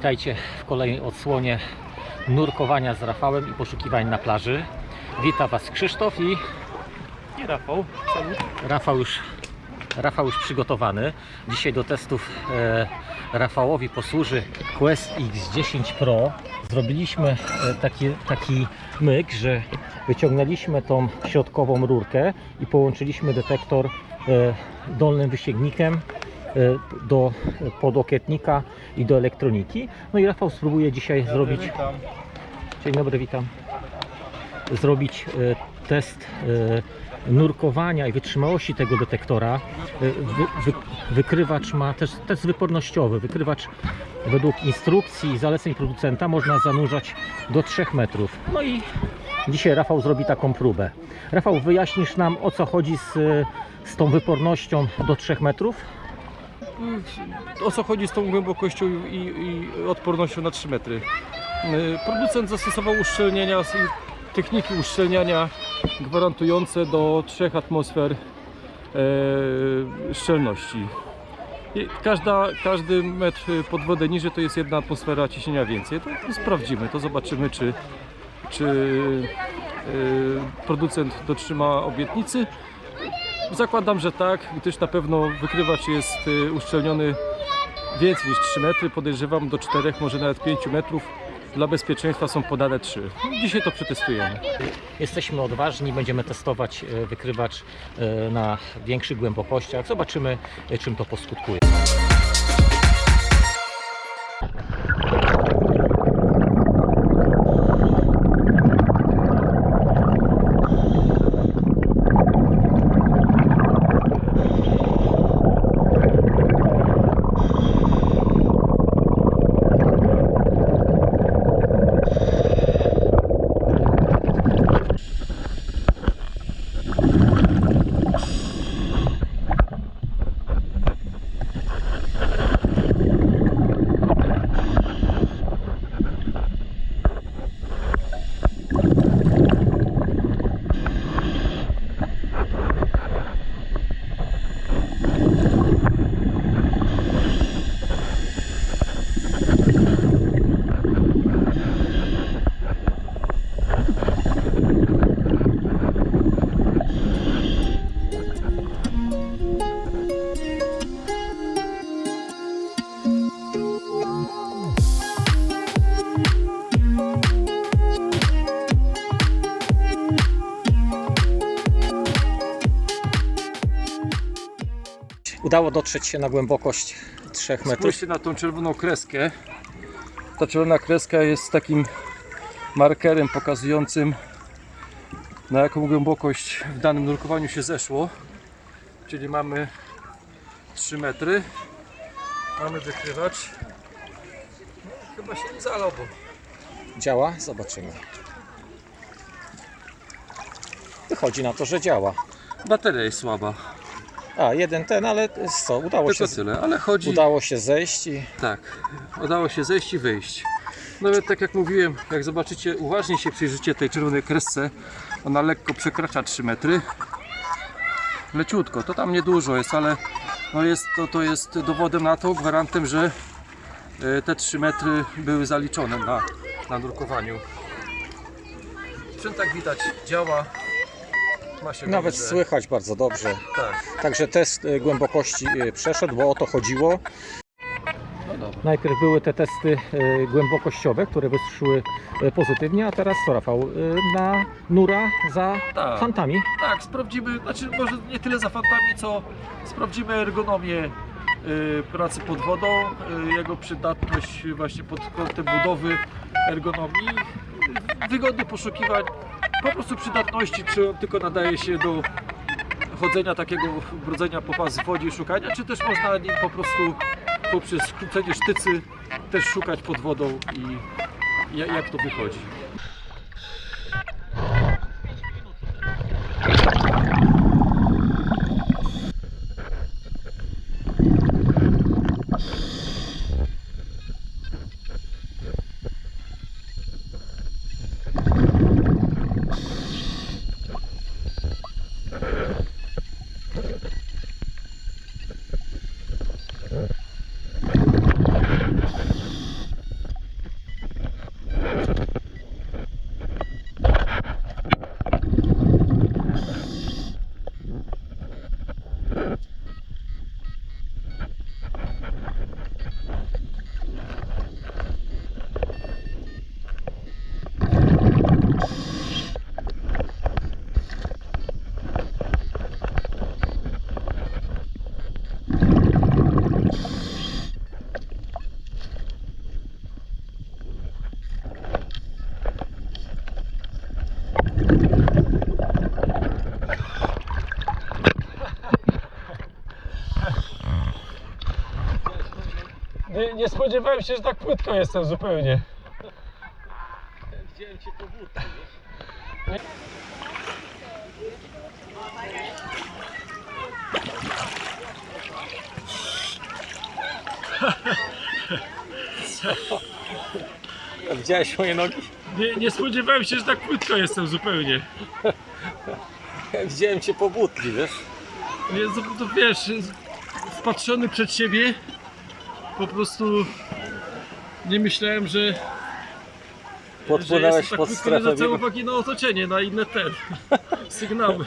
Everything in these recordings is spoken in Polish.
Witajcie w kolejnej odsłonie nurkowania z Rafałem i poszukiwań na plaży. Witam Was Krzysztof i I Rafał, salut. Rafał już, Rafał już przygotowany. Dzisiaj do testów e, Rafałowi posłuży Quest X10 Pro. Zrobiliśmy e, taki, taki myk, że wyciągnęliśmy tą środkową rurkę i połączyliśmy detektor e, dolnym wysięgnikiem do podokietnika i do elektroniki. No i Rafał spróbuje dzisiaj zrobić Witam. Dzień dobry, witam. Zrobić e, test e, nurkowania i wytrzymałości tego detektora. E, Wy, wy, wykrywacz ma też test wypornościowy. Wykrywacz według instrukcji i zaleceń producenta można zanurzać do 3 metrów. No i dzisiaj Rafał zrobi taką próbę. Rafał, wyjaśnisz nam o co chodzi z, e, z tą wypornością do 3 metrów? O co chodzi z tą głębokością i, i odpornością na 3 metry? Y, Producent zastosował uszczelnienia, techniki uszczelniania gwarantujące do 3 atmosfer e, szczelności. Każda, każdy metr pod wodę niżej to jest jedna atmosfera ciśnienia więcej. To, to sprawdzimy, to zobaczymy czy, czy e, producent dotrzyma obietnicy. Zakładam, że tak, gdyż na pewno wykrywacz jest y, uszczelniony więcej niż 3 metry, podejrzewam do 4, może nawet 5 metrów. Dla bezpieczeństwa są podane 3. Dzisiaj to przetestujemy. Jesteśmy odważni, będziemy testować e, wykrywacz e, na większych głębokościach. Zobaczymy, czym to poskutkuje. Udało dotrzeć się na głębokość 3 metrów. Spójrzcie na tą czerwoną kreskę. Ta czerwona kreska jest takim markerem pokazującym na jaką głębokość w danym nurkowaniu się zeszło. Czyli mamy 3 metry. Mamy wykrywacz. No, chyba się nie zalał, Działa? Zobaczymy. Wychodzi na to, że działa. bateria jest słaba. A, jeden ten, ale co, udało się, Tylko tyle, ale chodzi. udało się zejść i Tak, udało się zejść i wyjść. Nawet tak jak mówiłem, jak zobaczycie, uważnie się przyjrzycie tej czerwonej kresce, ona lekko przekracza 3 metry. Leciutko, to tam niedużo jest, ale no jest, to, to jest dowodem na to, gwarantem, że e, te 3 metry były zaliczone na, na nurkowaniu. Sprzęt tak widać działa. Nawet dobrze. słychać bardzo dobrze. Tak, Także test y, głębokości y, przeszedł, bo o to chodziło. no dobra. Najpierw były te testy y, głębokościowe, które wyszły pozytywnie, a teraz co Rafał? Na nura za Tak. fantami. Tak, sprawdzimy, znaczy może nie tyle za fantami, co sprawdzimy ergonomię pracy pod wodą, jego przydatność właśnie pod kątem budowy ergonomii, y, wygodnych poszukiwań, po prostu przydatności, czy on tylko nadaje się do chodzenia takiego brodzenia po pas w wodzie i szukania, czy też można nim po prostu poprzez skrócenie sztycy też szukać pod wodą i ja- jak to wychodzi. Nie spodziewałem się, że tak płytko jestem zupełnie. Wziąłem cię po buty, Widziałeś moje nogi? Nie, nie spodziewałem się, że tak płytko jestem zupełnie. Widziałem cię po butli, wiesz? Nie, to, to wiesz, wpatrzony przed siebie, po prostu nie myślałem, że, że Podpłynąłeś tak pod nie strefę uwagi na otoczenie, na inne te sygnały,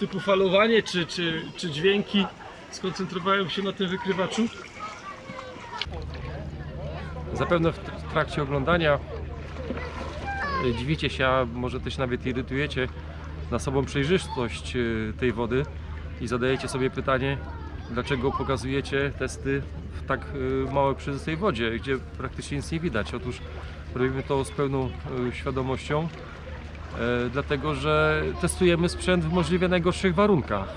typu falowanie czy, czy, czy dźwięki. Skoncentrowałem się na tym wykrywaczu. Zapewne w w trakcie oglądania y, dziwicie się, a może też nawet irytujecie na sobą przejrzystość y, tej wody i zadajecie sobie pytanie, dlaczego pokazujecie testy w tak y, małej przejrzystej wodzie, gdzie praktycznie nic nie widać. Otóż robimy to z pełną y, świadomością, y, dlatego że testujemy sprzęt w możliwie najgorszych warunkach.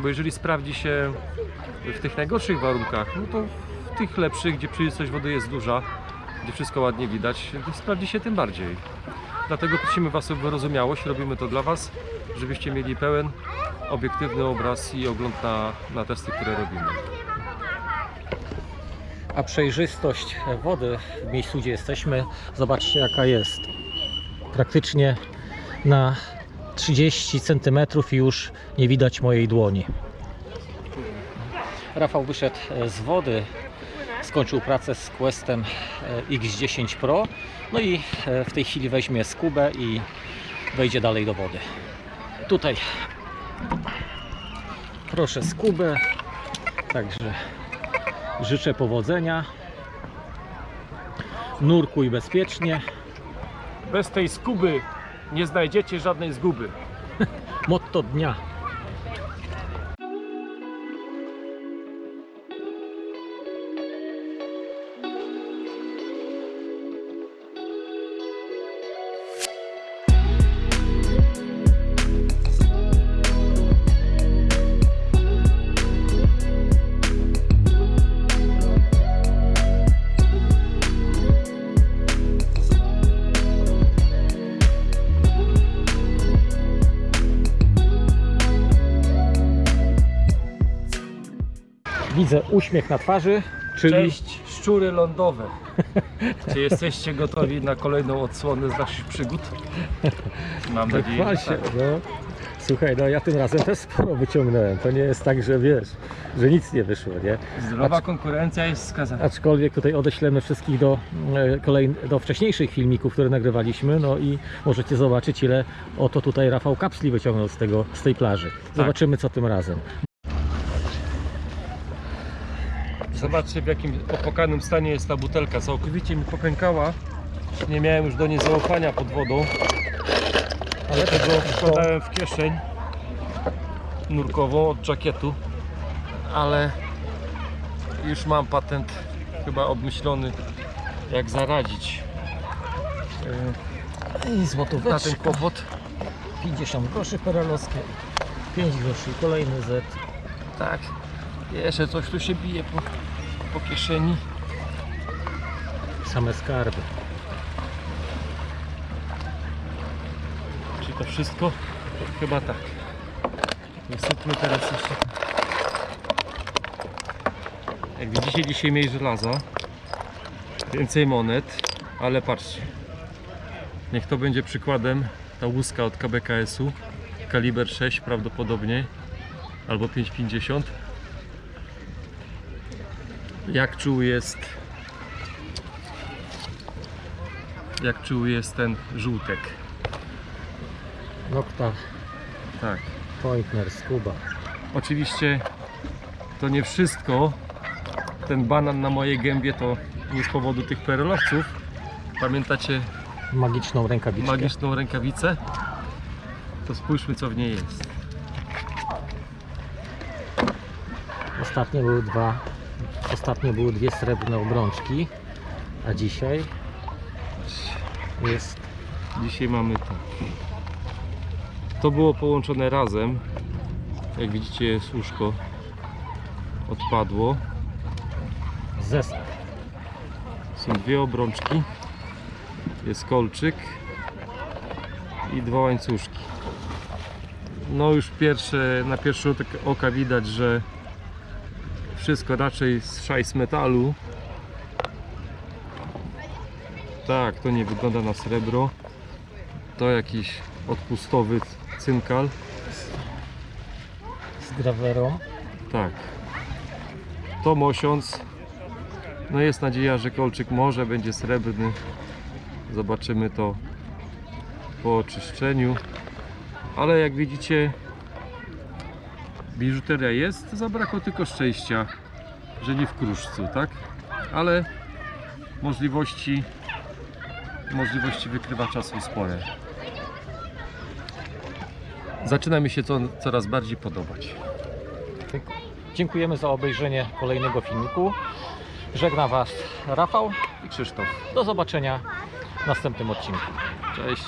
Bo jeżeli sprawdzi się w tych najgorszych warunkach, no to w tych lepszych, gdzie przejrzystość wody jest duża, gdzie wszystko ładnie widać, sprawdzi się tym bardziej. Dlatego prosimy Was o wyrozumiałość, robimy to dla Was, żebyście mieli pełen, obiektywny obraz i ogląd na, na testy, które robimy. A przejrzystość wody w miejscu, gdzie jesteśmy, zobaczcie jaka jest. Praktycznie na 30 cm już nie widać mojej dłoni. Rafał wyszedł z wody, skończył pracę z Questem e, X10 Pro, no i e, w tej chwili weźmie skubę i wejdzie dalej do wody. Tutaj proszę skubę, także życzę powodzenia. Nurkuj bezpiecznie. Bez tej skuby nie znajdziecie żadnej zguby. Motto dnia. Widzę uśmiech na twarzy, czyli Cześć, szczury lądowe. Czy jesteście gotowi na kolejną odsłonę z naszych przygód? Mam nadzieję, chwal że tak. No. Słuchaj, no ja tym razem też sporo wyciągnąłem. To nie jest tak, że wiesz, że nic nie wyszło, nie? Zdrowa konkurencja jest skazana. Aczkolwiek tutaj odeślemy wszystkich do, e, kolej, do wcześniejszych filmików, które nagrywaliśmy, no i możecie zobaczyć, ile oto tutaj Rafał kapsli wyciągnął z, tego, z tej plaży. Zobaczymy, co tym razem. Zobaczcie w jakim opłakanym stanie jest ta butelka. Całkowicie mi popękała. Nie miałem już do niej zaufania pod wodą. Ale Tego wkładałem w kieszeń nurkową od żakietu. Ale już mam patent chyba obmyślony jak zaradzić I e, na złotóweczka, ten kłopot. 50 groszy perelowskie, 5 groszy, kolejny Z. Tak. Jeszcze coś tu się bije po, po kieszeni. Same skarby. Czy to wszystko? Chyba tak. Wysypmy teraz jeszcze. Jak widzicie dzisiaj mniej żelaza, więcej monet, ale patrzcie. Niech to będzie przykładem ta łuska od KBKS-u, kaliber 6 prawdopodobnie, albo 5,50. Jak czuły jest jak czuły jest ten żółtek. Nokta Tak. Pointner Scuba. Oczywiście to nie wszystko. Ten banan na mojej gębie to nie z powodu tych perelowców. Pamiętacie Magiczną rękawiczkę. magiczną rękawicę? To spójrzmy co w niej jest. Ostatnio były dwa. Ostatnio były dwie srebrne obrączki, a dzisiaj jest Dzisiaj mamy to. To było połączone razem. Jak widzicie łóżko odpadło. zestaw. Są dwie obrączki. Jest kolczyk i dwa łańcuszki. No już pierwsze, na pierwszy rzut oka widać, że wszystko raczej z szajs metalu. Tak, to nie wygląda na srebro. To jakiś odpustowy cynkal. Z grawerą. Tak. To mosiąc. No jest nadzieja, że kolczyk może będzie srebrny. Zobaczymy to po oczyszczeniu. Ale jak widzicie, biżuteria jest. Zabrakło tylko szczęścia, że nie w kruszcu, tak? Ale możliwości możliwości wykrywacza są spore. Zaczyna mi się to coraz bardziej podobać. Dziękujemy za obejrzenie kolejnego filmiku. Żegna Was Rafał I Krzysztof. Do zobaczenia w następnym odcinku. Cześć.